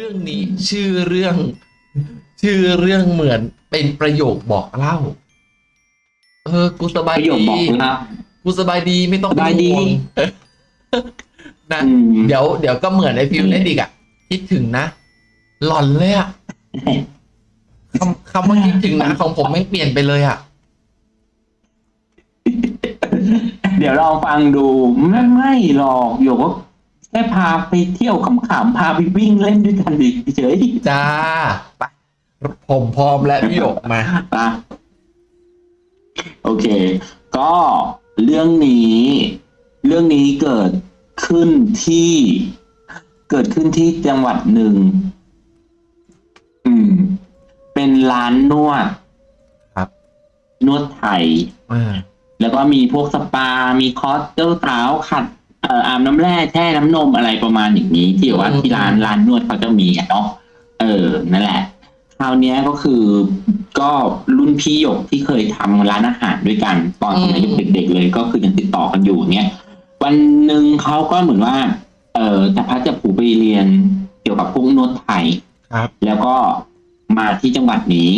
เรื่องนี้ชื่อเรื่อง ชื่อเรื่องเหมือนเป็นประโยคบอกเล่า เออ กูสบาปยระโยคดีบอกเล่ากูสบายดีไม่ต้องสบายดีเป็นห่วงนะอืม เดี๋ยวเดี๋ยวก็เหมือนไอฟิวเล่นอีกอะคิดถึงนะ หลอนเลยอะคำคำว่าคิดถึงนะของผมไม่งเปลี่ยนไปเลยอะเดี๋ยวลองฟังดูไม่ไม่หรอกโยกก็ แค่พาไปเที่ยวขำๆพาไปวิ่งเล่นด้วยกันดิเฉยจ้าไปผมพร้อมแล้วพี่หยกมาๆปะโอเค ก็เรื่องนี้ เรื่องนี้เกิดขึ้นที่ เกิดขึ้นที่จังหวัดหนึ่ง อืม เป็นร้านนวดครับ นวดไทย อ่า แล้วก็มีพวกสปา มีคอร์สเจ้าสาวขัด เอ่ออาบน้ำแร่แช่น้ำนมอะไรประมาณอย่างนี้ ที่ว่าอืมที่ร้านร้านนวดเขาจะมีอะเนาะเออนั่นแหละคราวเนี้ยก็คือก็รุ่นพี่หยกที่เคยทำร้านอาหารด้วยกัน ตอนสมัยเด็กๆเลยก็คือยังติดต่อกันอยู่เนี่ยวันหนึ่งเขาก็เหมือนว่า เออจะพัดจะผูไปเรียนเกี่ยวกับพวกนวดไทยครับ แล้วก็มาที่จังหวัดนี้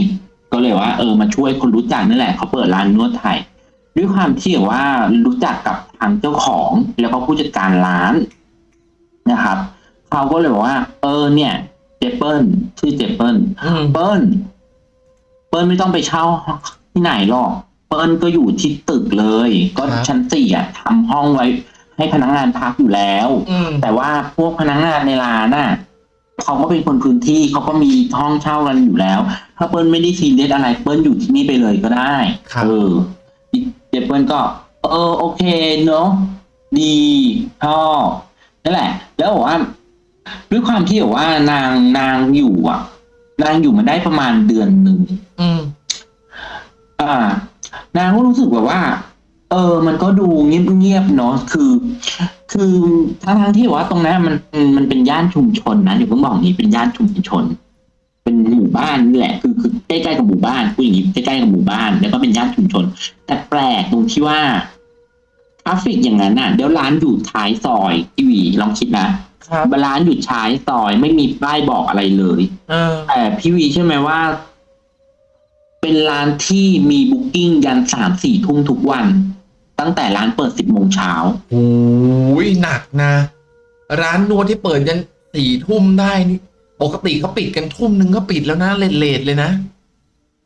ก็เลยว่า เออมาช่วยคนรู้จักนั่นแหละเขาเปิดร้านนวดไทย ด้วยความที่ว่ารู้จักกับทางเจ้าของแล้วก็ผู้จัดการร้านนะครับเขาก็เลยบอกว่า เออ เนี่ยเจเปิลชื่อเจเปิลอืมเปิ้ลเปิ้ลไม่ต้องไปเช่าที่ไหนหรอกเปิ้ลก็อยู่ที่ตึกเลย ก็ชั้นสี่อะทำห้องไว้ ให้พนักงานพักอยู่แล้วอืมแต่ว่าพวกพนักงานในร้านน่ะเขาก็เป็นคนพื้นที่เขาก็มีห้องเช่ากันอยู่แล้ว ถ้าเปิ้ลไม่ได้ซีเรียสอะไรเปิ้ลอยู่ที่นี่ไปเลยก็ได้ครับเออ เดี๋ยวเปิ้ลก็ เออโอเคเนาะดีชอบนั่นแหละ แล้วบอกว่าด้วยความที่แบบว่านางนางอยู่อะ นางอยู่มาได้ประมาณเดือนหนึ่งอืม อ่า นางก็รู้สึกแบบว่า เออ มันก็ดูเงียบๆเนาะคือ คือทั้งทั้งๆที่ว่าตรงนั้นมันมันเป็นย่านชุมชนนะเดี๋ยวเพิ่งบอกนี้เป็นย่านชุมชน เป็นหมู่บ้านนี่แหละคือคือใกล้ๆกับหมู่บ้านพูดอย่างนี้ใกล้ๆกับหมู่บ้าน แล้วก็เป็นย่านชุมชน แต่แปลกตรงที่ว่า traffic อย่างนั้นน่ะเดี๋ยวร้านอยู่ท้ายซอยพี่วีลองคิดนะครับร้านอยู่ท้ายซอยไม่มีป้ายบอกอะไรเลยเออแต่พี่วีใช่ไหมว่า เป็นร้านที่มีบุ๊กิ้งยันสามสี่ทุ่มทุกวัน ตั้งแต่ร้านเปิดสิบโมงเช้าโอ้ยหนักนะ ร้านนวดที่เปิดยันสี่ทุ่มได้นี่ ปกติเขาปิดกันทุ่มหนึ่งก็ปิดแล้วนะเลทๆเลยนะ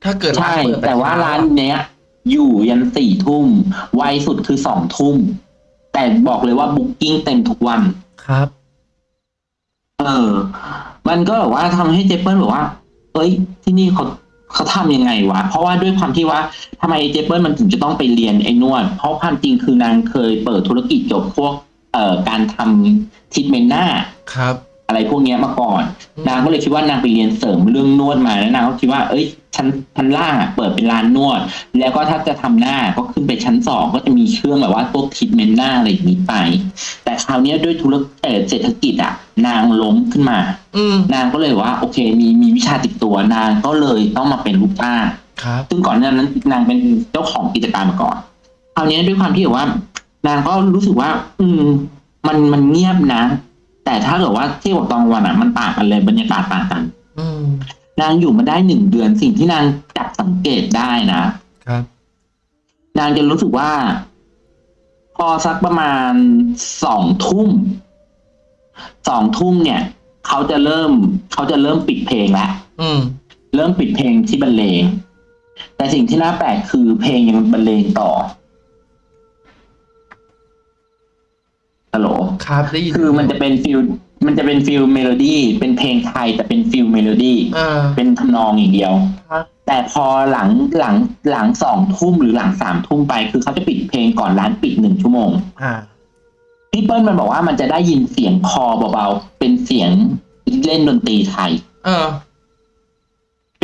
ถ้าเกิดร้านใช่เปิดแต่ว่าเช้ร้านเนี้ย อยู่ยันสี่ทุ่มไวสุดคือสองทุ่ม แต่บอกเลยว่าบุ๊กิ้งเต็มทุกวันครับ เออ มันก็แบบว่าทำให้เจเปิลบอกว่าเอ้ย ที่นี่เขาเขาทำยังไงวะ เพราะว่าด้วยความที่ว่าทำไมเจเปิลมันถึงจะต้องไปเรียนไอ้นวด เพราะความจริงคือนางเคยเปิดธุรกิจเกี่ยวกับพวก เอ่อการทำทิทเมนหน้าครับ อะไรพวกเนี้ยมาก่อนอืมนางก็เลยคิดว่านางไปเรียนเสริมเรื่องนวดมาแล้วนางก็คิดว่า เอ้ยชั้นชั้นล่างอะเปิดเป็นร้านนวด แล้วก็ถ้าจะทำหน้าก็ขึ้นไปชั้นสองก็จะมีเครื่องแบบว่าพวกทิทเมนหน้าอะไรอย่างนี้ไป แต่คราวเนี้ยด้วยธุรกิจเอ่อเศรษฐกิจอะ นางล้มขึ้นมาอืมนางก็เลยว่า โอเค มีมีวิชาติดตัวนางก็เลยต้องมาเป็นลูกจ้างครับซึ่งก่อนหน้านั้นนางเป็นเจ้าของกิจการมาก่อนคราวนี้ด้วยความที่แบบว่า นางก็รู้สึกว่า อืม มันมันเงียบนะ แต่ถ้าเกิดว่าเที่ยวกับตอนกลางวันอะมันต่างกันเลยบรรยากาศต่างกันอืมนางอยู่มาได้หนึ่งเดือนสิ่งที่นางจับสังเกตได้นะครับนางจะรู้สึกว่า พอสักประมาณสองทุ่มสองทุ่มเนี่ย เขาจะเริ่ม เขาจะเริ่มปิดเพลงแล้วอืมเริ่มปิดเพลงที่บรรเลงแต่สิ่งที่น่าแปลกคือเพลงยังบรรเลงต่อ ฮัลโหลครับได้ยินคือมันจะเป็น feel มันจะเป็น feel melody เป็นเพลงไทยแต่เป็น feel melody อ่าเป็นทำนองอย่างเดียวครับแต่พอหลังหลังหลังสองทุ่มหรือหลังสามทุ่มไปคือเขาจะปิดเพลงก่อนร้านปิดหนึ่งชั่วโมงอ่าพี่เปิ้ลมันบอกว่ามันจะได้ยินเสียงคอเบาๆเป็นเสียงเล่นดนตรีไทย เออ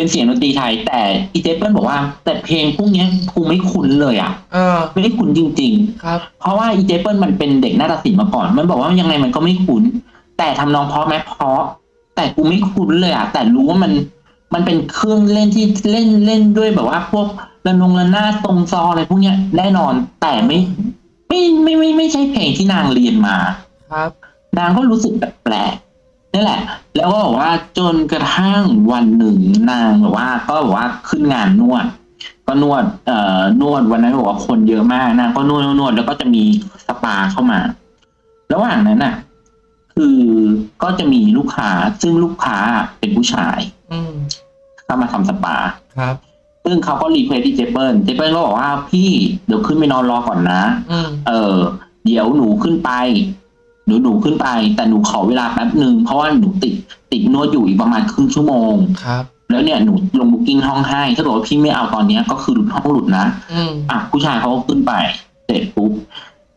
เป็นเสียงดนตรีไทย แต่อีเจเปิ้ลบอกว่า แต่เพลงพวกเนี้ยกูไม่คุ้นเลยอะเออไม่ได้คุ้นจริงครับๆเพราะว่าอีเจเปิ้ลมันเป็นเด็กนาฏศิลป์มาก่อน มันบอกว่ายังไงมันก็ไม่คุ้น แต่ทำนองเพราะไหมเพราะ แต่กูไม่คุ้นเลยอะแต่รู้ว่ามันมันเป็นเครื่องเล่นที่เล่นเล่นด้วยแบบว่า พวกระนงระนาดตรงซออะไรพวกเนี้ยแน่นอนแต่ไม่ไม่ไม่ไม่ไม่ใช่เพลงที่นางเรียนมาครับ นางก็รู้สึกแปลก นี่แหละ แล้วก็บอกว่าจนกระทั่งวันหนึ่งนางแบบว่า ก็บอกว่าขึ้นงานนวด ก็นวดเอ่อนวดวันนั้นบอกว่าคนเยอะมากนางก็นวดนวดนวดแล้วก็จะมีสปาเข้ามา ระหว่างนั้นน่ะ คือก็จะมีลูกค้าซึ่งลูกค้าเป็นผู้ชาย อืมเข้ามาทำสปาครับ ซึ่งเขาก็ request ที่เจ๊เปิ้ลเจ๊เปิ้ลก็บอกว่าพี่เดี๋ยวขึ้นไปนอนรอก่อนนะ อืม เออ เดี๋ยวหนูขึ้นไป หนูหนูขึ้นไป แต่หนูขอเวลาแป๊บหนึ่งเพราะว่าหนูติดติดนวดอยู่อีกประมาณครึ่งชั่วโมงครับแล้วเนี่ยหนูลง booking ห้องให้ถ้าเกิดว่าพี่ไม่เอาตอนเนี้ยก็คือหลุดห้องหลุดนะอืมอะผู้ชายเขาก็ขึ้นไปเสร็จปุ๊บ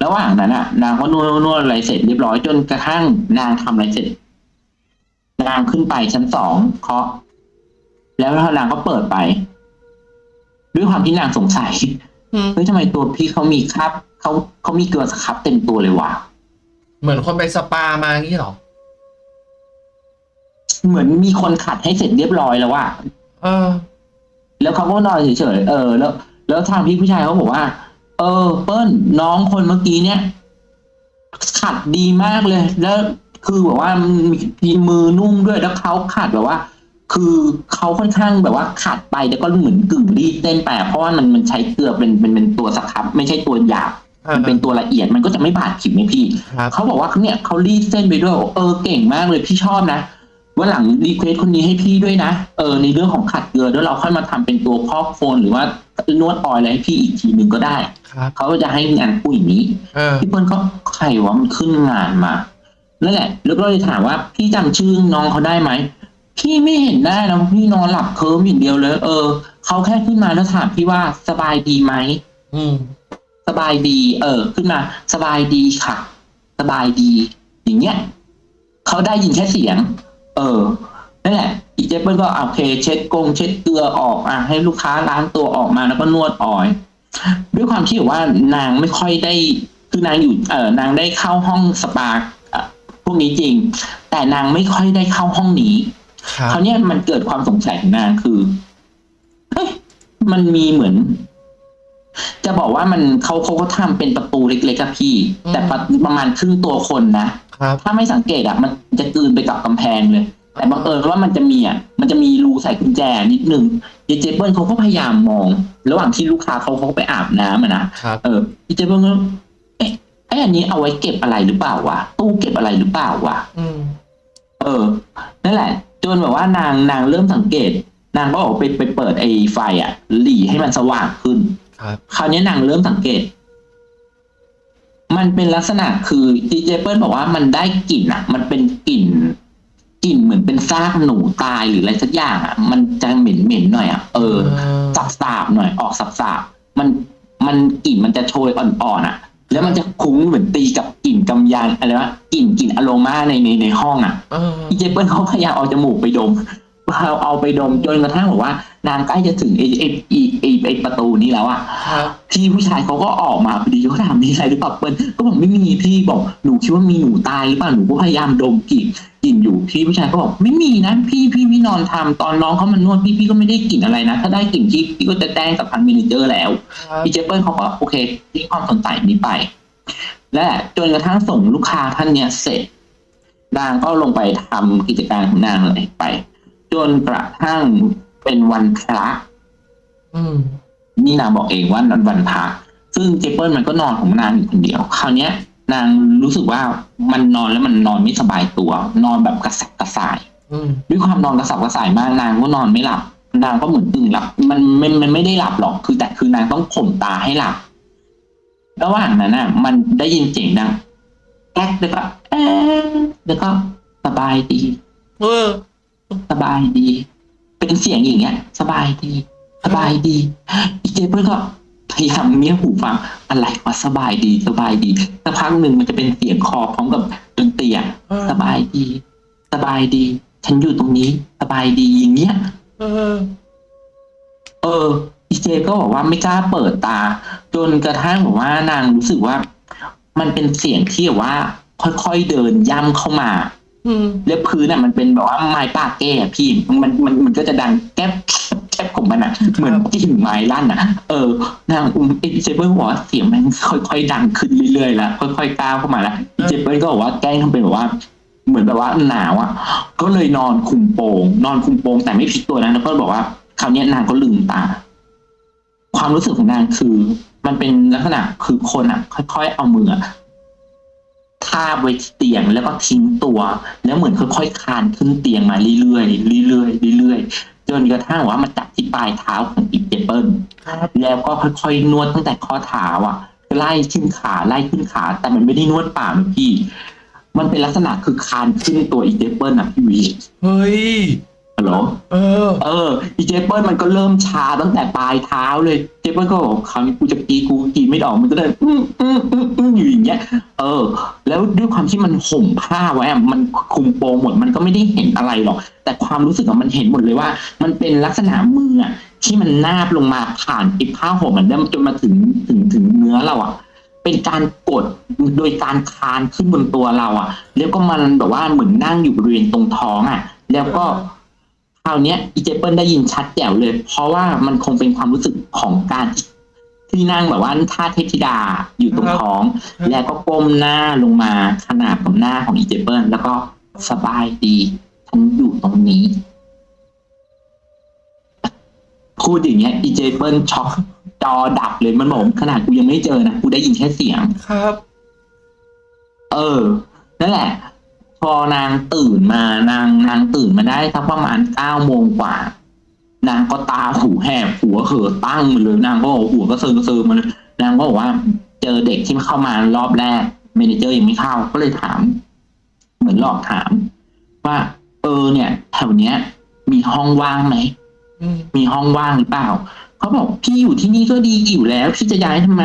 ระหว่างนั้นอะ นางก็นวดนวดนวดอะไรเสร็จเรียบร้อยจนกระทั่งนางทำอะไรเสร็จ นางขึ้นไปชั้นสองเคาะ แล้วนางก็เปิดไป ด้วยความที่นางสงสัยอืมเฮ้ยทำไมตัวพี่เขามีคราบเขาเขามีเกลือสครับเต็มตัวเลยวะ เหมือนคนไปสปามางี้เหรอ เหมือนมีคนขัดให้เสร็จเรียบร้อยแล้วว่าเออ แล้วเขาก็นอนเฉยๆเออ แล้ว แล้วทางพี่ผู้ชายเขาบอกว่า เออ เปิ้ลน้องคนเมื่อกี้เนี่ย ขัดดีมากเลย แล้วคือแบบว่ามีมือนุ่มด้วยแล้วเขาขัดแบบว่า คือเขาค่อนข้างแบบว่าขัดไปแล้วก็เหมือนกึ่งรีดเส้นไปเพราะว่ามันมันใช้เกลือเป็นเป็นเป็นตัวสครับ ไม่ใช่ตัวหยาบ มันเป็นตัวละเอียดมันก็จะไม่บาดผิวไหมพี่ครับเขาบอกว่าเนี่ยเขารีดเส้นไปด้วยเออเก่งมากเลยพี่ชอบนะวันหลัง request คนนี้ให้พี่ด้วยนะเออในเรื่องของขัดเกลือแล้วเราค่อยมาทำเป็นตัวพอกโคลน หรือว่านวด oil อะไรให้พี่อีกทีหนึ่งก็ได้ครับเขาก็จะให้งานผู้อย่างนี้เออพี่เปิ้ลก็ใครวะมันขึ้นงานมานั่นแหละแล้วก็เลยถามว่าพี่จำชื่อน้องเขาได้ไหมพี่ไม่เห็นได้นะพี่นอนหลับเคลิ้มอย่างเดียวเลย เออเขาแค่ขึ้นมาแล้วถามพี่ว่าสบายดีไหมอืมส บายดี เออ ขึ้นมา สบายดีค่ะ สบายดี อย่างเงี้ยเขาได้ยินแค่เสียง เออนั่นแหละอีเจเปิลก็โอเค เช็ดกงเช็ดเกลือออกอะให้ลูกค้าล้างตัวออกมาแล้วก็นวดออย ด้วยความที่ว่านางไม่ค่อยได้ คือนางอยู่เออนางได้เข้าห้องสปาอะพวกนี้จริง แต่นางไม่ค่อยได้เข้าห้องนี้ครับคราวเนี้ยมันเกิดความสงสัยของนางคือเฮ้ยมันมีเหมือน จะบอกว่ามันเขาเขาก็ทำเป็นประตูเล็กๆอะพี่แต่ประประมาณครึ่งตัวคนนะ ครับถ้าไม่สังเกตอะมันจะกลืนไปกับกำแพงเลย แต่บังเอิญว่ามันจะมีอะมันจะมีรูใส่กุญแจนิดนึงเยเจเปิลเขาก็พยายามมอง ระหว่างที่ลูกค้าเขาเขาไปอาบน้ำอะนะ ครับ เออเยเจเปิลก็เอ๊ะไอ้อันนี้เอาไว้เก็บอะไรหรือเปล่าวะตู้เก็บอะไรหรือเปล่าวะ อืม เออ นั่นแหละ จนแบบว่านางนางเริ่มสังเกต นางก็ออกไปไปเปิดไอ้ไฟอะ หลีให้มันสว่างขึ้น ครับคราวนี้นางเริ่มสังเกต มันเป็นลักษณะคือดีเจเปิลบอกว่ามันได้กลิ่นอะ มันเป็นกลิ่นกลิ่นเหมือนเป็นซากหนูตายหรืออะไรสักอย่างอะ มันจะเหม็นเหม็นๆหน่อยอะเออสับสาบๆหน่อยออกสับสาบๆมันมันกลิ่นมันจะโชยอ่อนๆอะ แล้วมันจะคุ้งเหมือนตีกับกลิ่นกำยานอะไรวะกลิ่นกลิ่นอโรมาในในในห้องอะเออพี่เจเปิลเขาพยายามเอาจมูกไปดม เอาเอาไปดมจนกระทั่งบอกว่านางใกล้จะถึงไอ้ไอ้ไอ้ไอ้ไอ้ประตูนี้แล้วอะครับพี่ผู้ชายเขาก็ออกมาพอดีเขาถามมีอะไรหรือเปล่าเปิ้ลก็บอกไม่มีพี่บอกหนูคิดว่ามีหนูตายหรือเปล่าหนูก็พยายามดมกลิ่นกลิ่นอยู่พี่ผู้ชายก็บอกไม่มีนะพี่พี่พี่นอนทำตอนน้องเขามานวดพี่พี่ก็ไม่ได้กลิ่นอะไรนะถ้าได้กลิ่นพี่พี่ก็จะแจ้งกับทางเมเนเจอร์แล้วครับพี่เจเปิลเขาก็โอเคทิ้งความสนใจนี้ไป และจนกระทั่งส่งลูกค้าท่านเนี้ยเสร็จนางก็ลงไปทำกิจการของนางเลยไป จนกระทั่งเป็นวันพระอืมนี่นางบอกเองว่านันวันพระซึ่งเจเปิลมันก็นอนของนางอยู่คนเดียว คราวเนี้ย นางรู้สึกว่ามันนอนแล้วมันนอนไม่สบายตัว นอนแบบกระสับกระส่ายอืมด้วยความนอนกระสับกระส่ายมากนางก็นอนไม่หลับ นางก็เหมือนตึงหลับ มันมันมันไม่ได้หลับหรอกคือแต่คือนางต้องข่มตาให้หลับระหว่างนั้นน่ะ มันได้ยินเสียงดังแก๊กแล้วก็เอ๊ะแล้วก็สบายดี เออ สบายดี เป็นเสียงอย่างเงี้ย สบายดี สบายดีอีเจเปิลก็พยายามเมียหูฟังอะไรวะสบายดีสบายดีสักพักหนึ่งมันจะเป็นเสียงคอพร้อมกับดนตรีอะเออสบายดี สบายดี ฉันอยู่ตรงนี้ สบายดีอย่างเงี้ยเออ เอออีเจก็บอกว่าไม่กล้าเปิดตา จนกระทั่งบอกว่านางรู้สึกว่า มันเป็นเสียงที่แบบว่า ค่อยๆเดินย่ำเข้ามา อืมแล้วพื้นอะมันเป็นแบบว่าไม้ปากแก้อะพี่มันมันมันก็จะดังแก๊บแก๊บของมันอะ เหมือนกิ่งไม้ลั่นอะ เออนางอุ้มเจเปิลบอกว่าเสียงมันค่อยๆดังขึ้นเรื่อยๆล้วค่อยๆก้าวเข้ามาล้วเจเปิลก็บอกว่าแกล้งทำเป็นแบบว่าเหมือนแบบว่าหนาวอะ ก็เลยนอนคุมโปง นอนคุมโปงแต่ไม่พลิกตัวนะแล้วก็บอกว่าคราวนี้นางก็ลืมตา ความรู้สึกของนางคือ มันเป็นลักษณะคือคนอะ ค่อย ๆ เอามือ อะทาบไว้ที่เตียงแล้วก็ทิ้งตัว แล้วเหมือนค่อยๆคานขึ้นเตียงมาเรื่อยๆเรื่อยๆเรื่อยๆจนกระทั่งว่ามันจับที่ปลายเท้าของอีเจเปิลแล้วก็ค่อยๆนวดตั้งแต่ข้อเท้าอะไล่ขึ้นขาไล่ขึ้นขา แต่มันไม่ได้นวดป่าพี่ มันเป็นลักษณะคือคานขึ้นตัวอีเจเปิลอะพี่วีเฮ้ย ฮัลโหลเออ เอออีเจเปิลมันก็เริ่มชาตั้งแต่ปลายเท้าเลยเจเปิลก็บอกคราวนี้กูจะกีกูกีไม่ออกมันก็เลยอืมอืมอืมอืมอยู่อย่างเงี้ย เออ แล้วด้วยความที่มันห่มผ้าไว้อะมันคุมโปงหมดมันก็ไม่ได้เห็นอะไรหรอก แต่ความรู้สึกอะมันเห็นหมดเลยว่า มันเป็นลักษณะมืออะที่มันนาบลงมาผ่านปิดผ้าห่มมันได้จนมาถึงถึงถึงเนื้อเราอะเป็นการกดโดยการคานขึ้นบนตัวเราอะแล้วก็มันแบบว่าเหมือนนั่งอยู่บริเวณตรงท้องอะแล้วก็ คราวเนี้ยอีเจเปิลได้ยินชัดแจ๋วเลย เพราะว่ามันคงเป็นความรู้สึกของการที่ที่นั่งแบบว่าท่าเทพธิดาอยู่ตรงท้องครับแล้วก็ก้มหน้าลงมาขนาดกับหน้าของอีเจเปิลแล้วก็สบายดีฉันอยู่ตรงนี้พูดอย่างเงี้ยอีเจ๊เปิ้ลช็อกจอดับเลยมันบอกขนาดกูยังไม่เจอนะกูได้ยินแค่เสียงครับ เออ นั่นแหละ พอนางตื่นมานางนางตื่นมาได้สักประมาณเก้าโมงกว่า นางก็ตาหูแหบหัวเหอตั้งมาเลยนางก็บอกหัวก็เซิงเซิงมาเลยนางก็บอกว่า เจอเด็กที่เข้ามารอบแรก manager ยังไม่เข้าก็เลยถาม เหมือนหลอกถาม ว่า เออเนี่ยแถวเนี้ย มีห้องว่างไหมอืมมีห้องว่างหรือเปล่าเขาบอกพี่อยู่ที่นี่ก็ดีอยู่แล้วพี่จะย้ายทำไม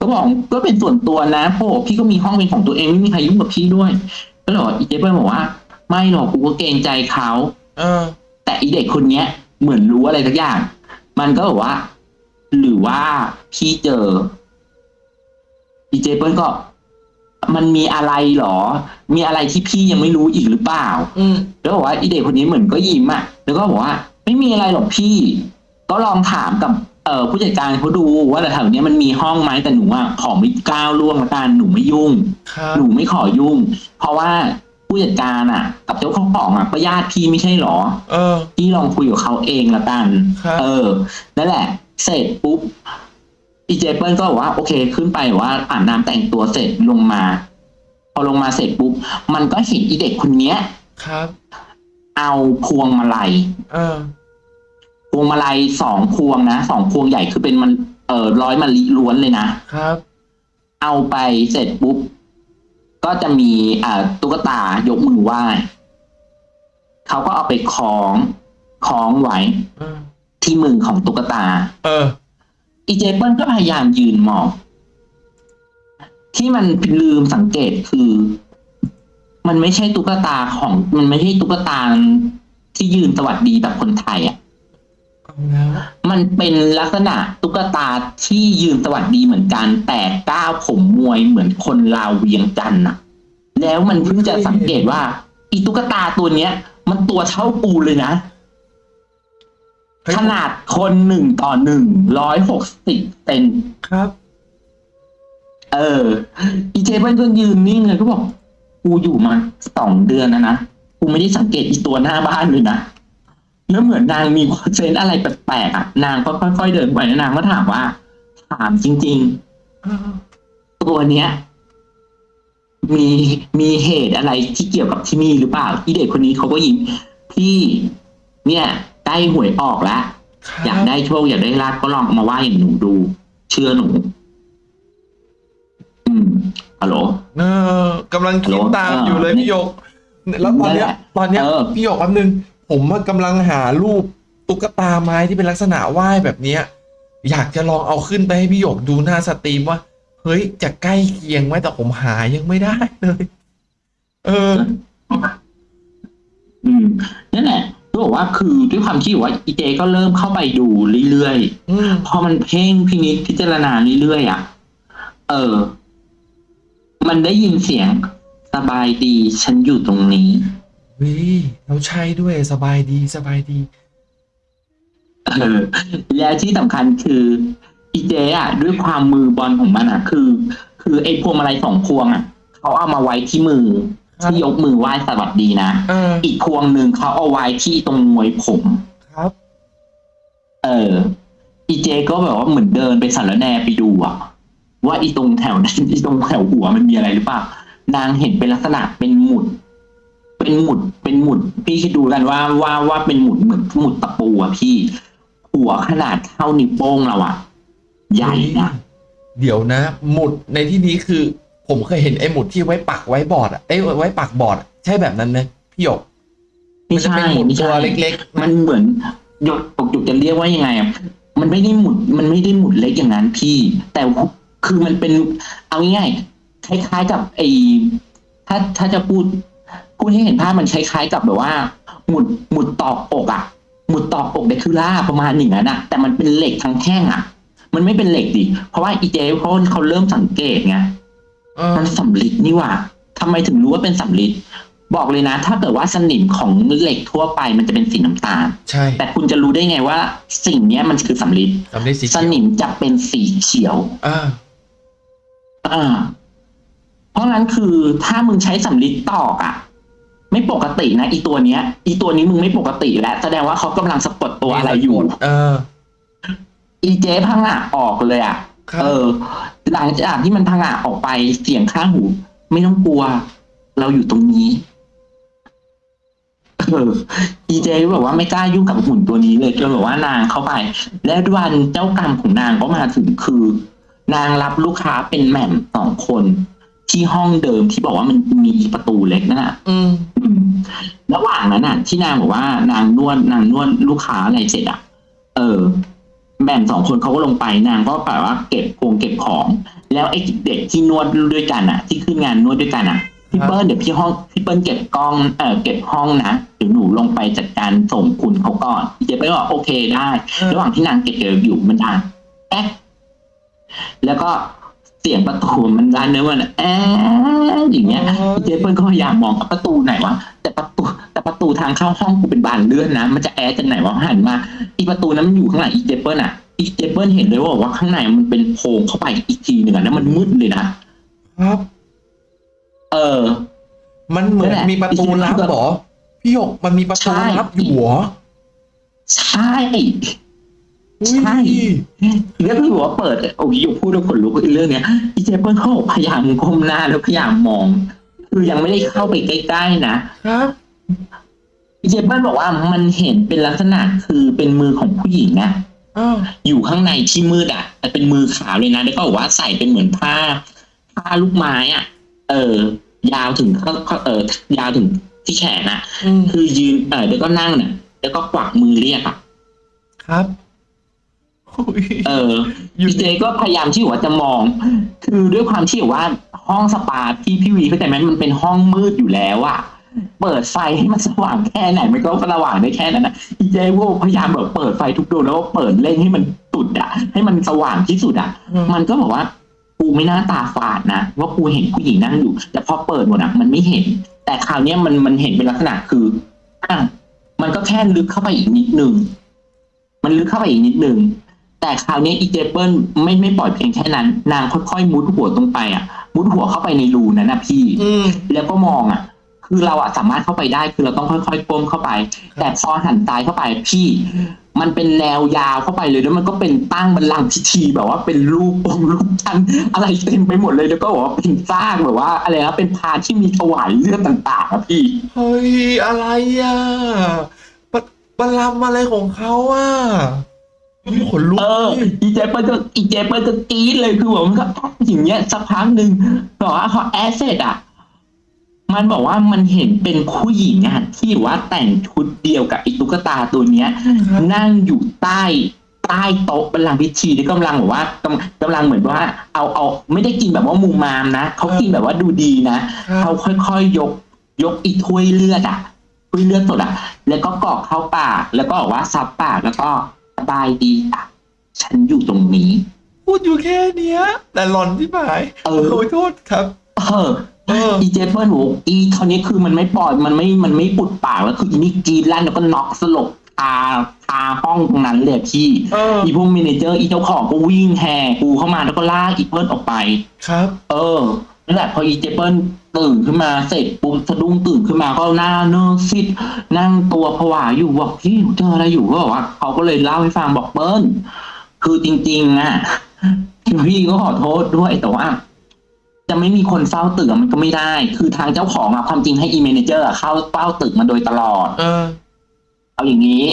ก็บอกก็เป็นส่วนตัวนะเพราะว่าพี่ก็มีห้องเป็นของตัวเองไม่มีใครยุ่งกับพี่ด้วย ก็เลยบอกอีเจเปิ้ลบอกว่า ไม่หรอกกูก็เกรงใจเขาเออ แต่อีเด็กคนเนี้ย เหมือนรู้อะไรสักอย่าง มันก็บอกว่า หรือว่าพี่เจออีเจเปิ้ลก็ มันมีอะไรหรอ มีอะไรที่พี่ยังไม่รู้อีกหรือเปล่า อืมแล้วบอกว่าอีเด็กคนนี้เหมือนก็ยิ้มอะ แล้วก็บอกว่า ไม่มีอะไรหรอกพี่ ก็ลองถามกับ เอ่อผู้จัดการเขาดูว่าแถวเนี้ยมันมีห้องไหมแต่หนูอะขอไม่ก้าวล่วงละกันหนูไม่ยุ่งครับหนูไม่ขอยุ่ง เพราะว่าผู้จัดการอะ กับเจ้าของอะก็ญาติพี่ไม่ใช่หรอ เออพี่ลองคุยกับเขาเองละกันครับเออนั่นแหละ เสร็จปุ๊บอีเจเปิลก็บอกว่าโอเค ขึ้นไปว่าอาบน้ำแต่งตัวเสร็จลงมา พอลงมาเสร็จปุ๊บมันก็เห็นอีเด็กคนเนี้ยครับ เอาพวงมาลัยเออ พวงมาลัยสองพวงนะสองพวงใหญ่คือเป็นมันเอ่อร้อยมะลิล้วนเลยนะครับ เอาไปเสร็จปุ๊บ ก็จะมีอ่าตุ๊กตายกมือไหว้เขาก็เอาไปคล้องคล้องไว้เออที่มือของตุ๊กตา เออ อีเจเปิลก็พยายามยืนมอง ที่มันลืมสังเกตคือ มันไม่ใช่ตุ๊กตาของ มันไม่ใช่ตุ๊กตาที่ยืนสวัสดีแบบคนไทยอะเอาแล้ว มันเป็นลักษณะตุ๊กตาที่ยืนสวัสดีเหมือนกัน แต่ก้าวผมมวยเหมือนคนลาวเวียงจันทร์น่ะ แล้วมันเพิ่งจะสังเกตว่า อีตุ๊กตาตัวเนี้ย มันตัวเท่าปูเลยนะเฮ้ยขนาดคนหนึ่งต่อหนึ่งร้อยหกสิบเซนครับ เออ อีเจเปิ้ลก็ยืนนิ่งเลยก็บอก กูอยู่มาสองเดือนนะนะ กูไม่ได้สังเกตอีตัวหน้าบ้านเลยนะ แล้วเหมือนนางมีเซนส์อะไรแปลกๆอะนางก็ค่อยๆเดินไปแล้วนางก็ถามว่า ถามจริงเออๆตัวเนี้ย มีมีเหตุอะไรที่เกี่ยวกับที่นี่หรือเปล่าอีเด็กคนนี้เขาก็ยิ้มพี่เนี่ยใกล้หวยออกแล้วครับอยากได้โชคอยากได้ลาบก็ลองเอามาว่าอย่างหนูดู เชื่อหนู อืมฮัลโหลเออกำลังคิดฮัลโหลตามอยู่เลยเออพี่หยก แล้วตอนเนี้ยนั่นแหละตอนเนี้ยเออพี่หยกแป๊บนึง ผมอะกำลังหารูปตุ๊กตาไม้ที่เป็นลักษณะไหว้แบบเนี้ย อยากจะลองเอาขึ้นไปให้พี่หยกดูหน้าสตรีมว่า เฮ้ยจะใกล้เคียงไหมแต่ผมหายังไม่ได้เลย เออ อืมนั่นแหละก็บอกว่าคือด้วยความที่ว่าอีเจก็เริ่มเข้าไปดูเรื่อยอืมๆพอมันเพ่งพินิจพิจารณาเรื่อยๆอะ เออ มันได้ยินเสียงสบายดีฉันอยู่ตรงนี้ วิแล้วใช่ด้วยสบายดีสบายดี เออแล้วที่สำคัญคืออีเจอะ ด้วยความมือบอลของมันอะ คือ คือไอ้พวงมาลัยสองพวงอะเขาเอามาไว้ที่มือครับที่ยกมือไหว้สวัสดีนะเอออีกพวงหนึ่งเขาเอาไว้ที่ตรงมวยผม ครับ เออ อีเจก็แบบว่าเหมือนเดินไปสารแหนไปดูอะว่าอีตรงแถวนั้นอีตรงแถวหัวมันมีอะไรหรือเปล่านางเห็นเป็นลักษณะเป็นหมุด เป็นหมุดเป็นหมุด พี่คิดดูกันว่าว่าว่าเป็นหมุดเหมือนหมุดตะปูอะพี่ หัวขนาดเท่านิ้วโป้งเราอะใหญ่นะเดี๋ยวนะ หมุดในที่นี้คือ ผมเคยเห็นไอ้หมุดที่ไว้ปักไว้บอร์ดอะเอ้ยไว้ปักบอร์ดอะใช่แบบนั้นไหมพี่หยกไม่มันจะใช่เป็นหมุดไม่ตัใช่วเล็ก ๆ มันเหมือนหยกหยกจะเรียกว่ายังไงอะมันไม่ได้หมุดมันไม่ได้หมุดเล็กอย่างนั้นพี่ แต่คือมันเป็นเอาง่ายๆคล้ายๆกับไอ้ถ้าถ้าจะพูด พูดให้เห็นภาพมันคล้ายๆกับแบบว่า หมุดหมุดตอกอกอะหมุดตอกอกเดคิล่าประมาณอย่างนั้นอะแต่มันเป็นเหล็กทั้งแท่งอะมันไม่เป็นเหล็กดิเพราะว่าอีเจเขาเขาเริ่มสังเกตไงเออมันสำลิดนี่หว่าทำไมถึงรู้ว่าเป็นสำลิดบอกเลยนะ ถ้าเกิดว่าสนิมของเหล็กทั่วไปมันจะเป็นสีน้ำตาล ใช่ แต่คุณจะรู้ได้ไงว่า สิ่งเนี้ยมันคือสำลิดสำเร็จสีสเขียวนิมจะเป็นสีเขียวอ่าอ่าเพราะงั้นคือถ้ามึงใช้สำลิดตอกอะ ไม่ปกตินะอีตัวเนี้ย อีตัวนี้มึงไม่ปกติแล้วแสดงว่าเขากำลังสะกดตัวอะไรอยู่ เออ อีเจ๊พังอะออกเลยอะครับเออ หลังจากที่มันพังอะออกไปเสียงข้างหู ไม่ต้องกลัว เราอยู่ตรงนี้เอออีเจก็แบบว่าไม่กล้ายุ่งกับหุ่นตัวนี้เลยจนแบบว่านางเข้าไป และวันเจ้ากรรมของนางก็มาถึงคือ นางรับลูกค้าเป็นแหม่มสองคน ที่ห้องเดิมที่บอกว่ามันมีประตูเล็กนั่นน่ะอืมอืม ระหว่างนั้นน่ะ ที่นางบอกว่านางนวดนางนวดลูกค้าอะไรเสร็จอะ เออแม่มสองคนเขาก็ลงไปนางก็แบบว่าเก็บพวงเก็บของ แล้วไอ้เด็กที่นวดด้วยกันอะ ที่ขึ้นงานนวดด้วยกันอะพี่เปิ้ลเดี๋ยวพี่ห้องพี่เปิ้ลเก็บกล้องเออเก็บห้องนะเดี๋ยวหนูลงไปจัดการส่งคุณเขาก่อนเจ๊เปิ้ลบอกโอเคได้ ระหว่างที่นางเก็บเกี่ยวอยู่มันดังแอ๊ะแล้วก็ เสียงประตูมันดันเนื้อมันแอ๊ะอย่างเงี้ยเจเปิ้ลก็พยายามมองประตูไหนวะแต่ประตูแต่ประตูทางเข้าห้องกูเป็นบานเลื่อนนะ มันจะแอร์จากไหนวะหันมาอีประตูนั้นมันอยู่ข้างหลังอีเจเปิ้ลอะอีเจเปิ้ลเห็นเลยว่าว่าข้างในมันเป็นโพรงเข้าไปอีกทีหนึ่งอะแล้วมันมืดเลยนะครับ เออ มันเหมือนนั่นแหละมีประตูลับเหรอพี่หยกมันมีประตูใช่ลับอยู่เหรอใช่อุ้ย ใช่แล้วพี่บอกว่าเปิดโอ้ยอยู่พูดแล้วขนลุกอีเรื่องเนี้ยอีเจเปิ้ลเขาบอกพยายามก้มหน้าแล้วพยายามมอง คือยังไม่ได้เข้าไปใกล้ๆนะครับเจเปิ้ลบอกว่ามันเห็นเป็นลักษณะคือเป็นมือของผู้หญิงอะอ้าวอยู่ข้างในที่มืดอะแต่เป็นมือขาวเลยนะแล้วก็บอกว่าใส่เป็นเหมือนผ้า ผ้าลูกไม้อะเออ ยาวถึงเขาเขาเออยาวถึงที่แขนอะอืมคือยืนเออแล้วก็นั่งเนี่ยแล้วก็กวักมือเรียกอะครับอุ้ย เอออยู่พี่เจก็พยายามที่ว่าจะมอง คือด้วยความที่ว่าห้องสปาที่พี่วีเข้าใจไหมมันเป็นห้องมืดอยู่แล้วอะเปิดไฟให้มันสว่างแค่ไหนมันก็สว่างได้แค่นั้นนะอีเจก็พยายามแบบเปิดไฟทุกดวงแล้วก็เปิดเล่นให้มันตุดอะให้มันสว่างที่สุดอะอืมมันก็บอกว่ากูไม่น่าตาฝาดนะว่ากูเห็นผู้หญิงนั่งอยู่ แต่พอเปิดหมดอะมันไม่เห็น แต่คราวเนี้ยมันมันเห็นเป็นลักษณะคืออะมันก็แค่ลึกเข้าไปอีกนิดนึงมันลึกเข้าไปอีกนิดนึง แต่คราวนี้อีเจเปิลไม่ไม่ปล่อยเพียงแค่นั้น นางค่อยๆมุดหัวตรงไปอะ มุดหัวเข้าไปในรูนั้นนะพี่อืมแล้วก็มองอะ คือเราอะสามารถเข้าไปได้คือเราต้องค่อยๆก้มเข้าไป แต่พอหันซ้ายเข้าไปพี่ มันเป็นแนวยาวเข้าไปเลยแล้วมันก็เป็นตั้งบันลังก์พิธีแบบว่าเป็นรูปองค์รูปทันอะไรเต็มไปหมดเลยแล้วก็บอกว่าเป็นซากแบบว่า อะไรนะเป็นพานที่มีถวายเลือดต่างๆอะพี่เฮ้ยอะไรอะปะปะลำอะไรของเขาอะ อุ๊ยขนลุกเออเลยอีเจเปิลก็อีเจเปิลก็กรี๊ดเลยคือแบบมันก็แอดอย่างเงี้ยสักพักหนึ่งบอกว่าพอแอดเสร็จอะ มันบอกว่ามันเห็นเป็นผู้หญิงอะที่ว่าแต่งชุดเดียวกับไอ้ตุ๊กตาตัวเนี้ยครับนั่งอยู่ใต้ใต้โต๊ะบัลลังก์พิธีที่กำลังแบบว่ากำกำลังเหมือนว่า เอาเอาไม่ได้กินแบบว่ามุมมามนะเขากินแบบว่าดูดีนะครัเขาบค่อยๆยก ยกอีถ้วยเลือดอะถ้วยเลือดสดอะ แล้วก็กรอกเข้าปาก แล้วก็บอกว่าซับปากแล้วก็ส บายดีอะ ฉันอยู่ตรงนี้ พูดอยู่แค่เนี้ย แต่หลอนที่หายเออโอ้ยโทษครับ เออเออ อีเจเปิลบอกอีคราวนี้คือมันไม่ปล่อยมันไม่มันไม่ปุดปากแล้วคืออีนี่กรีดลั่นแล้วก็น็อกสลบคาคาห้องตรงนั้นเลยพี่ เอออีพวก manager อีเจ้าของก็วิ่งแห่กูเข้ามาแล้วก็ลากอีเปิ้ลออกไป ครับ เออ นั่นแหละพออีเจ๊เปิ้ลตื่นขึ้นมาเสร็จปุ๊บสะดุ้งตื่นขึ้นมาก็หน้าเนื้อซีดนั่งตัวผวาอยู่บอกพี่เจออะไรอยู่ก็บอกว่าเขาก็เลยเล่าให้ฟังบอกเปิ้ลคือจริงๆอะพี่ก็ขอโทษด้วยแต่ว่าจะไม่มีคนเฝ้าตึกอะมันก็ไม่ได้ คือทางเจ้าของอะความจริงให้อี manager อะเข้าเฝ้าตึกมาโดยตลอด เออ เอาอย่างนี้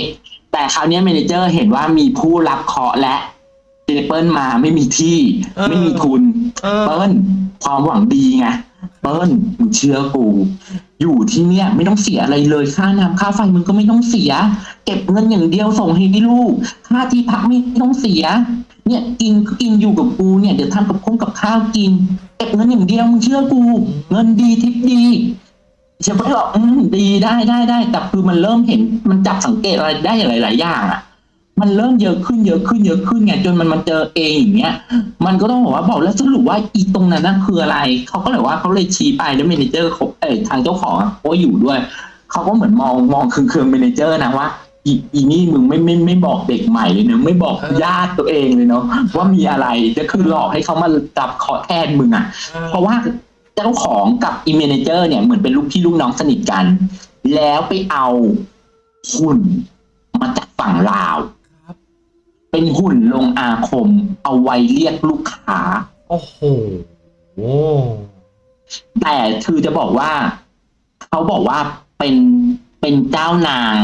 แต่คราวเนี้ย manager เห็นว่ามีผู้รับเคราะห์และเจ๊เปิ้ลมาไม่มีที่เออไม่มีทุนเออเปิ้ล ความหวังดีไงเปิ้ลมึงเชื่อกู อยู่ที่เนี่ย ไม่ต้องเสียอะไรเลยค่าน้ำค่าไฟมึงก็ไม่ต้องเสีย เก็บเงินอย่างเดียวส่งให้พี่ลูก ค่าที่พักไม่ต้องเสีย เนี่ยกินกินอยู่กับกูเนี่ยเดี๋ยวทำกับคงกับข้าวกิน เก็บเงินอย่างเดียวมึงเชื่อกู เงินดีทิปดีเชฟบอกอืมดีได้ได้ได้แต่คือมันเริ่มเห็นมันจับสังเกตอะไรได้หลาย ๆ อย่างอะ มันเริ่มเยอะขึ้นเยอะขึ้นเยอะขึ้นไงจนมันมาเจอเองอย่างเงี้ย มันก็ต้องบอกว่าบอกแล้วสรุปว่าอีตรงนั้นนั่นคืออะไรเขาก็เลยว่าเขาเลยชี้ไปแล้ว manager เขาเอ้ยทางเจ้าของอะเขาก็อยู่ด้วยเขาก็เหมือนมองมองเคืองๆ manager นะว่าอีอีนี่มึงไม่ไม่ไม่บอกเด็กใหม่เลยเนอะไม่บอกเออญาติตัวเองเลยเนาะว่ามีอะไรจะคือหลอกให้เขามาจับขอแทนมึงอะ เพราะว่าเจ้าของกับอีเมเนเจอร์เนี่ยเหมือนเป็นลูกพี่ลูกน้องสนิทกัน แล้วไปเอาหุ่นมาจากฝั่งลาวครับ เป็นหุ่นลงอาคม เอาไว้เรียกลูกค้า โอ้โหโอ้แต่คือจะบอกว่า เขาบอกว่าเป็นเป็นเจ้านาง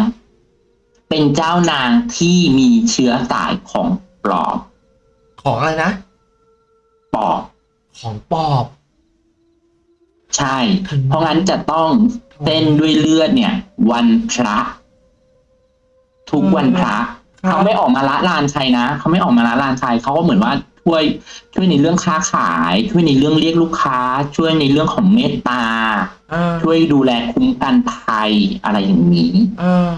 เป็นเจ้านางที่มีเชื้อสายของปลอบ ของอะไรนะ ปอบ ของปอบ ใช่ เพราะงั้นจะต้องเต้นด้วยเลือดเนี่ย วันพระ ทุกวันพระครับ เขาไม่ออกมาละลานใครนะเขาไม่ออกมาละลานใครเขาก็เหมือนว่าช่วยช่วยในเรื่องค้าขาย ช่วยในเรื่องเรียกลูกค้า ช่วยในเรื่องของเมตตาเออช่วยดูแลคุ้มกันภัยอะไรอย่างนี้เออ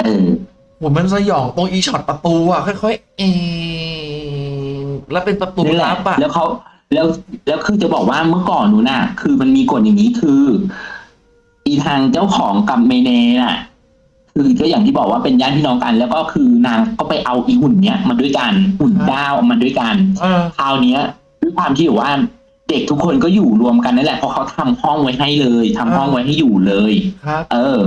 เออโหมันสยองตรงอีช็อตประตูอะค่อยๆเองแล้วเป็นประตูนี่แหละลับอะแล้วเขาแล้วแล้วคือจะบอกว่าเมื่อก่อนหนูน่ะ คือมันมีกฎอย่างนี้คือ อีทางเจ้าของกับเมเนน่ะ คือก็อย่างที่บอกว่าเป็นญาติพี่น้องกัน แล้วก็คือนางก็ไปเอาอีหุ่นเนี้ยมาด้วยกันหุ่นดาวมาด้วยกันเออคราวเนี้ยด้วยความที่ว่าเด็กทุกคนก็อยู่รวมกันนั่นแหละเพราะเขาทำห้องไว้ให้เลยทำห้องไว้ให้อยู่เลย ครับเออ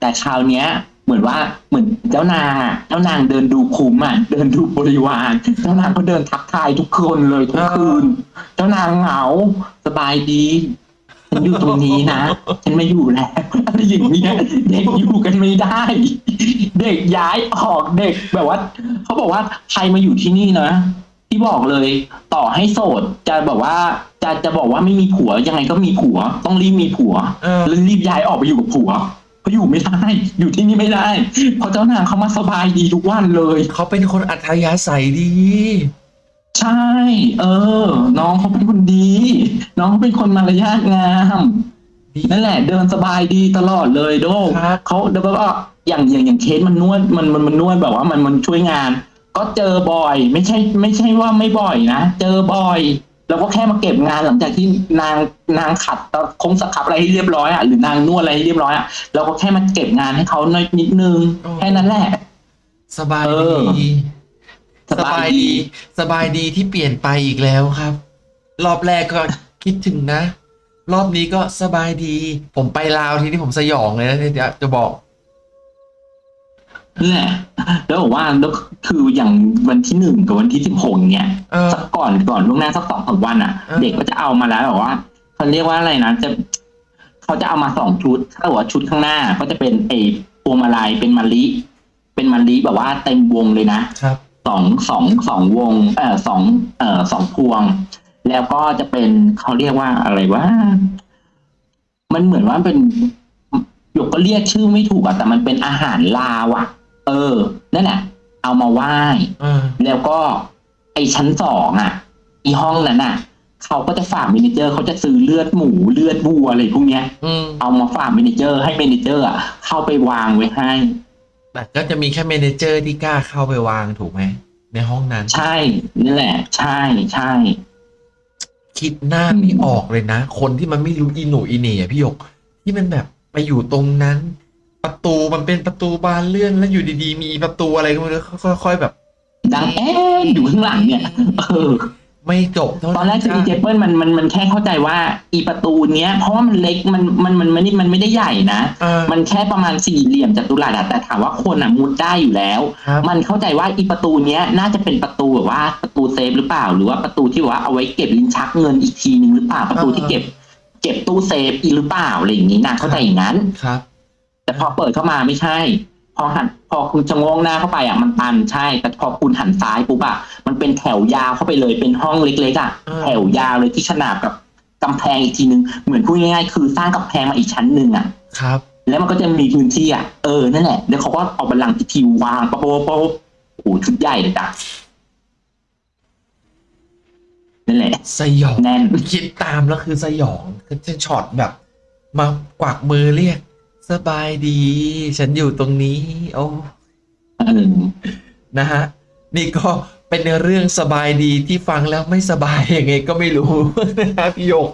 แต่คราวเนี้ย เหมือนว่าเหมือนเจ้านางอะเจ้านางเดินดูคุ้มอะเดินดูบริวารเจ้านางก็เดินทักทายทุกคนเลยทุกคืน เจ้านางเหงาสบายดี ฉันอยู่ตรงนี้นะ ฉันไม่อยู่แล้วอะไรอย่างเงี้ยเด็กอยู่กันไม่ได้ เด็กย้ายออกเด็กแบบว่าเขาบอกว่าใครมาอยู่ที่นี่นะที่บอกเลยต่อให้โสดจะแบบว่าจะจะบอกว่าไม่มีผัวยังไงก็มีผัว ต้องรีบมีผัวเออ แล้วรีบย้ายออกไปอยู่กับผัวเพราะอยู่ไม่ได้อยู่ที่นี่ไม่ได้เพราะเจ้านางเขามาสบายดีทุกวันเลย เขาเป็นคนอัธยาศัยดี ใช่ เออ น้องเขาเป็นคนดี น้องเขาเป็นคนมารยาทงามดีนั่นแหละ เดินสบายดีตลอดเลยโดครับ เขาเดี๋ยวแบบว่าอย่างอย่างอย่างเคสมันนวดมันมันมันนวดแบบว่ามันมันช่วยงาน ก็เจอบ่อย ไม่ใช่ไม่ใช่ว่าไม่บ่อยนะ เจอบ่อย แล้วก็แค่มาเก็บงานหลังจากที่นางนางขัดคงสครับอะไรให้เรียบร้อยอะหรือนางนวดอะไรให้เรียบร้อยอะเราก็แค่มาเก็บงานให้เขาน้อยนิดนึงโอ้แค่นั้นแหละ สบายเอดี อ สบายดี สบายดีที่เปลี่ยนไปอีกแล้วครับ รอบแรกก็คิดถึงนะ รอบนี้ก็สบายดี ผมไปลาวทีนี้ผมสยองเลยนะที่จะบอกนั่นแหละแล้วบอกว่าแล้วคืออย่างวันที่หนึ่งกับวันที่สิบหกเนี่ยเออสักก่อนก่อนล่วงหน้าสักสองสามวันอะเออเด็กก็จะเอามาแล้วแบบว่าเขาเรียกว่าอะไรนะจะเขาจะเอามาสองชุดถ้าบอกว่าชุดข้างหน้าก็จะเป็นไอ้พวงมาลัยเป็นมะลิ เป็นมะลิแบบว่าเต็มวงเลยนะครับ สองสองสองวงเอ่อสองเอ่อสองพวง แล้วก็จะเป็นเขาเรียกว่าอะไรว่า มันเหมือนว่าเป็นหยกก็เรียกชื่อไม่ถูกอะแต่มันเป็นอาหารลาวอะเออนั่นแหละเอามาไหว้เออแล้วก็ไอชั้นสองอะ อีห้องนั้นอะ เขาก็จะฝาก manager เขาจะซื้อเลือดหมูเลือดวัวอะไรพวกเนี้ยอืมเอามาฝาก manager ให้ manager อะเข้าไปวางไว้ให้ แต่ก็จะมีแค่ manager ที่กล้าเข้าไปวางถูกไหม ในห้องนั้น ใช่นี่แหละ ใช่ใช่คิดหน้าไม่ออกเลยนะ คนที่มันไม่รู้อีหนูอีเหน่อะพี่หยก ที่มันแบบไปอยู่ตรงนั้น ประตูมันเป็นประตูบานเลื่อนแล้วอยู่ดีๆ มีประตูอะไรก็ไม่รู้ค่อยๆแบบ ดังแอ๊ะอยู่ข้างหลังเนี่ย เออ ไม่จบเท่าตอนแรกคือจ้ะดีเจเปิลมันมันมันแค่เข้าใจว่าอีประตูเนี้ย เพราะว่ามันเล็กมันมันมันไม่ได้มันไม่ได้ใหญ่นะเออมันแค่ประมาณสี่เหลี่ยมจัตุรัสอะแต่ถามว่าคนอะมุดได้อยู่แล้วครับมันเข้าใจว่าอีประตูเนี้ยน่าจะเป็นประตูแบบว่าประตูเซฟหรือเปล่า หรือว่าประตูที่ว่าเอาไว้เก็บลิ้นชักเงินอีกทีนึงหรือเปล่าประตูที่เก็บ เก็บตู้เซฟอีกหรือเปล่าอะไรอย่างนี้นะเข้าใจอย่างนั้นครับ แต่พอเปิดเข้ามาไม่ใช่ พอหันพอคุณจะงงหน้าเข้าไปอะมันตันใช่ แต่พอคุณหันซ้ายปุ๊บอะมันเป็นแถวยาวเข้าไปเลยเป็นห้องเล็กๆอะอ่าแถวยาวเลยที่ขนาบกับกำแพงอีกทีนึงเหมือนพูดง่ายๆคือสร้างกำแพงมาอีกชั้นหนึ่งอะครับ แล้วมันก็จะมีพื้นที่อะเออนั่นแหละแล้วเขาก็เอาบัลลังก์พิธีวางปะโปะโปะโอ้โหชุดใหญ่เลยจ้ะนั่นแหละสยองแน่นคิดตามแล้วคือสยองคือจะช็อตแบบ มากวักมือเรียก สบายดี ฉันอยู่ตรงนี้ โอ้เออนะฮะ นี่ก็เป็นเรื่องสบายดีที่ฟังแล้วไม่สบายยังไงก็ไม่รู้นะฮะพี่หยก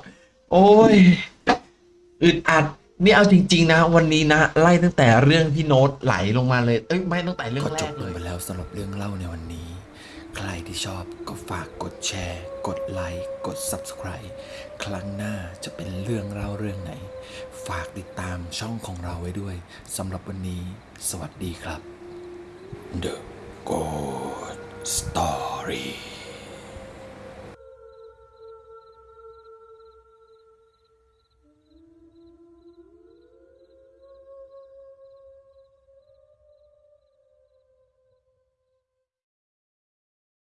โอ้ยอึดอัด นี่เอาจริง ๆ นะ วันนี้นะ ไล่ตั้งแต่เรื่องพี่โน้ตไหลลงมาเลย เอ้ยไม่ตั้งแต่เรื่องก็แรจกบลเลงยไปแล้วสำหรับเรื่องเล่าในวันนี้ ใครที่ชอบก็ฝากกดแชร์ กดไลค์กด Subscribe ครั้งหน้าจะเป็นเรื่องเล่าเรื่องไหน ฝากติดตามช่องของเราไว้ด้วยสำหรับวันนี้ สวัสดีครับ The Good Story